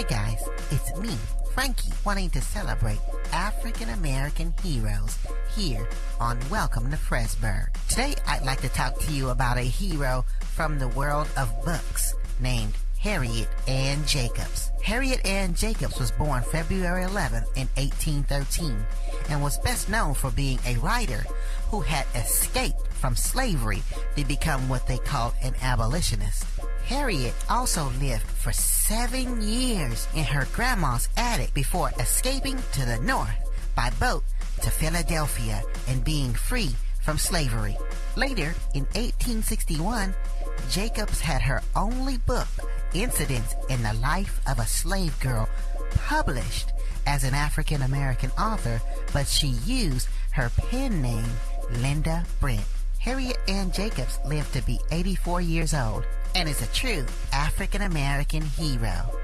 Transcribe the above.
Hey guys, it's me, Frankie, wanting to celebrate African American heroes here on Welcome to Fresburg. Today I'd like to talk to you about a hero from the world of books named Harriet Ann Jacobs. Harriet Ann Jacobs was born February 11 in 1813 and was best known for being a writer who had escaped from slavery to become what they called an abolitionist. Harriet also lived for seven years in her grandma's attic before escaping to the north by boat to Philadelphia and being free from slavery. Later, in 1861, Jacobs had her only book, Incidents in the Life of a Slave Girl, published as an African American author, but she used her pen name, Linda Brent. Harriet Ann Jacobs lived to be 84 years old and is a true African American hero.